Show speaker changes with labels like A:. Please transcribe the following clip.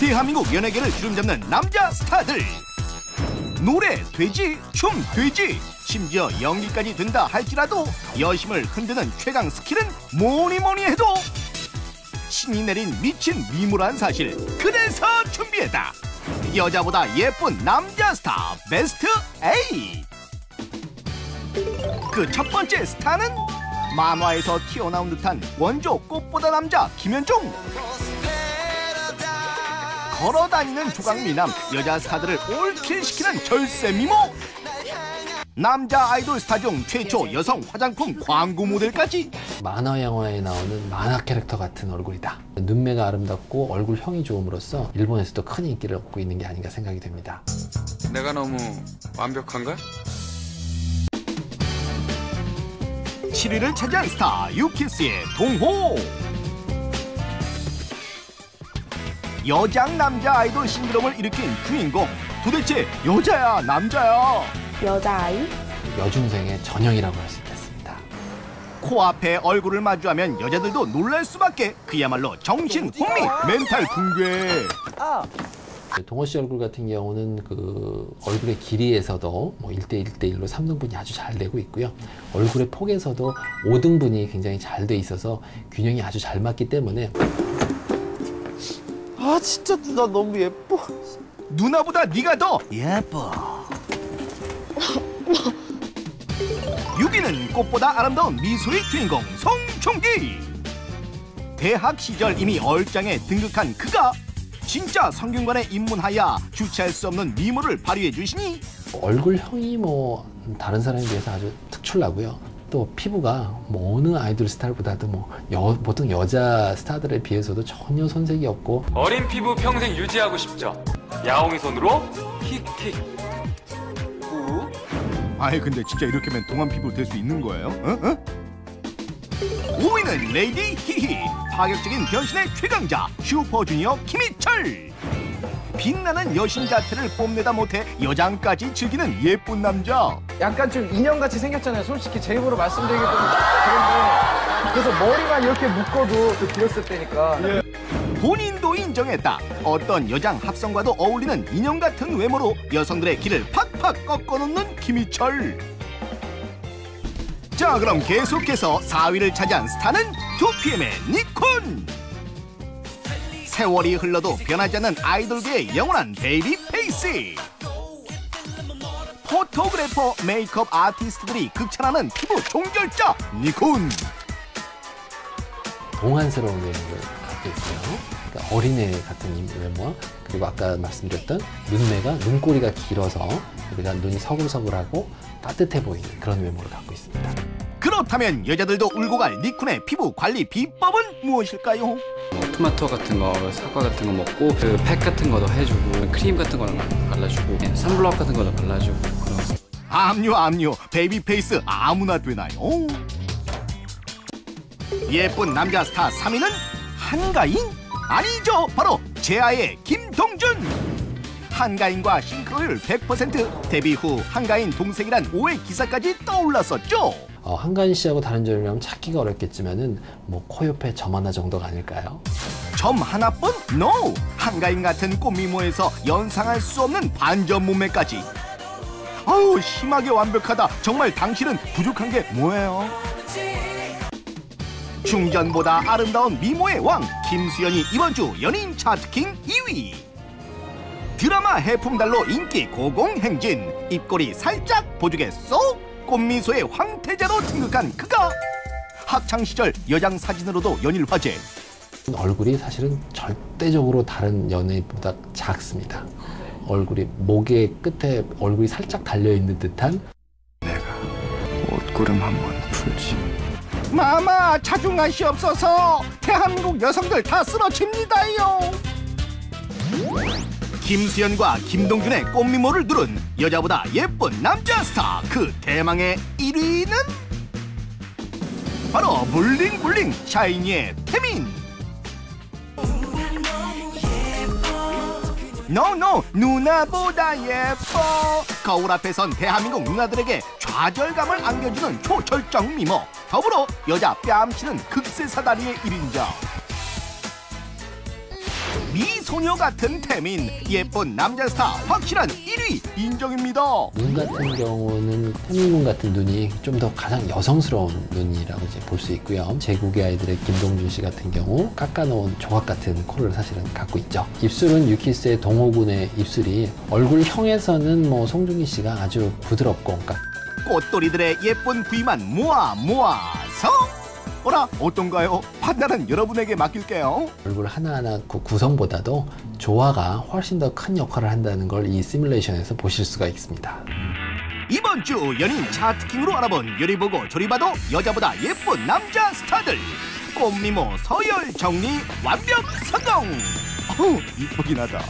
A: 대한민국 연예계를 주름잡는 남자 스타들. 노래 되지 춤 되지. 심지어 연기까지 된다 할지라도 여심을 흔드는 최강 스킬은 뭐니 뭐니 해도 신이 내린 미친 미모란 사실 그래서 준비했다. 여자보다 예쁜 남자 스타 베스트 8그첫 번째 스타는 만화에서 튀어나온 듯한 원조 꽃보다 남자 김현중 걸어다니는 조각미남 여자 스타들을 올킬시키는 절세 미모 남자 아이돌 스타 중 최초 여성 화장품 광고 모델까지
B: 만화 영화에 나오는 만화 캐릭터 같은 얼굴이다. 눈매가 아름답고 얼굴형이 좋음으로써 일본에서도 큰 인기를 얻고 있는 게 아닌가 생각이 됩니다.
C: 내가 너무 완벽한가?
A: 7위를 차지한 스타 유키스의 동호 여장 남자 아이돌 신드롬을 일으킨 주인공 도대체 여자야 남자야
D: 여자아이?
B: 여중생의 전형이라고 할 수 있겠습니다.
A: 코앞에 얼굴을 마주하면 여자들도 놀랄 수밖에 그야말로 정신 혼미 멘탈 붕괴
B: 동호 씨 얼굴 같은 경우는 그 얼굴의 길이에서도 뭐 1대 1대 1로 3등분이 아주 잘 되고 있고요. 얼굴의 폭에서도 5등분이 굉장히 잘 돼 있어서 균형이 아주 잘 맞기 때문에
E: 아 진짜 누나 너무 예뻐.
A: 누나보다 네가 더 예뻐 6위는 꽃보다 아름다운 미소의 주인공 송중기 대학 시절 이미 얼짱에 등극한 그가 진짜 성균관에 입문하여 주체할 수 없는 미모를 발휘해 주시니
B: 얼굴형이 뭐 다른 사람에 비해서 아주 특출나고요. 또 피부가 뭐 어느 아이돌 스타일보다도 뭐 여- 보통 여자 스타들에 비해서도 전혀 손색이 없고
C: 어린 피부 평생 유지하고 싶죠? 야옹이 손으로 킥킥 후
A: 아이 근데 진짜 이렇게 하면 동안 피부 될 수 있는 거예요? 어? 어? 5위는 레이디 히히 파격적인 변신의 최강자 슈퍼주니어 김희철 빛나는 여신 자태를 뽐내다 못해 여장까지 즐기는 예쁜 남자.
E: 약간 좀 인형같이 생겼잖아요. 솔직히 제 입으로 말씀드리기 좀 그런데. 그래서 머리만 이렇게 묶어도 그 길었을 때니까.
A: 본인도 인정했다. 어떤 여장 합성과도 어울리는 인형 같은 외모로 여성들의 기를 팍팍 꺾어놓는 김희철. 자 그럼 계속해서 4위를 차지한 스타는 2PM의 닉쿤 세월이 흘러도 변하지 않는 아이돌계의 영원한 baby face photographer 메이크업 아티스트들이 극찬하는 피부 종결자 니콘
B: 동안스러운 외모를 갖고 있어요. 그러니까 어린애 같은 이 외모와 그리고 아까 말씀드렸던 눈매가 눈꼬리가 길어서 우리가 눈이 서글서글하고 따뜻해 보이는 그런 외모를 갖고 있습니다.
A: 그렇다면 여자들도 울고 갈 니콘의 피부 관리 비법은 무엇일까요?
C: 뭐 토마토 같은 거, 사과 같은 거 먹고 그 팩 같은 거도 해주고 크림 같은 거도 발라주고 네, 선블럭 같은 거도 발라주고 그런
A: 암요 암요 baby face 아무나 되나요? 예쁜 남자 스타 3위는 한가인? 아니죠 바로 제아의 김동준 한가인과 싱크로율 100% 데뷔 후 한가인 동생이란 오해 기사까지 떠올랐었죠
B: 어, 한가인 씨하고 다른 점이라면 찾기가 어렵겠지만은 뭐 코 옆에 점 하나 정도가 아닐까요?
A: 점 하나뿐? NO! 한가인 같은 꽃미모에서 연상할 수 없는 반전 몸매까지 아우 심하게 완벽하다 정말 당신은 부족한 게 뭐예요? 중전보다 아름다운 미모의 왕 김수현이 이번 주 연인 차트킹 2위 드라마 해풍달로 인기 고공행진. 입꼬리 살짝 보조개 쏙! 꽃미소의 황태자로 등극한 그가! 학창시절 여장 사진으로도 연일 화제.
B: 얼굴이 사실은 절대적으로 다른 연예인보다 작습니다. 얼굴이 목의 끝에 얼굴이 살짝 달려 있는 듯한?
C: 옷구름 한번 풀지.
A: 마마 자중하시옵소서 대한민국 여성들 다 쓰러집니다요 김수현과 김동준의 꽃미모를 누른 여자보다 예쁜 남자 스타 그 대망의 1위는? 바로 블링블링 샤이니의 태민. No no 누나보다 예뻐. 거울 앞에 선 대한민국 누나들에게 좌절감을 안겨주는 초절정 미모. 더불어 여자 뺨치는 극세사다리의 일인자 미소녀 같은 태민 예쁜 남자 스타 확실한 1위 인정입니다.
B: 눈 같은 경우는 태민군 같은 눈이 좀 더 가장 여성스러운 눈이라고 이제 볼 수 있고요. 제국의 아이들의 김동준 씨 같은 경우 깎아놓은 조각 같은 코를 사실은 갖고 있죠. 입술은 유키스의 동호군의 입술이 얼굴형에서는 뭐 송중기 씨가 아주 부드럽고 그러니까
A: 꽃돌이들의 예쁜 부위만 모아 모아서 어라 어떤가요? 판단은 여러분에게 맡길게요.
B: 얼굴 하나하나 그 구성보다도 조화가 훨씬 더 큰 역할을 한다는 걸 이 시뮬레이션에서 보실 수가 있습니다.
A: 이번 주 연인 차트킹으로 알아본 요리 보고 조리 봐도 여자보다 예쁜 남자 스타들 꽃미모 서열 정리 완벽 성공. 어우 이쁘긴 하다.